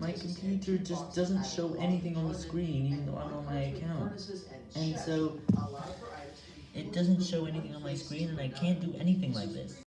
my computer just doesn't show anything on the screen even though I'm on my account. And so, it doesn't show anything on my screen and I can't do anything like this.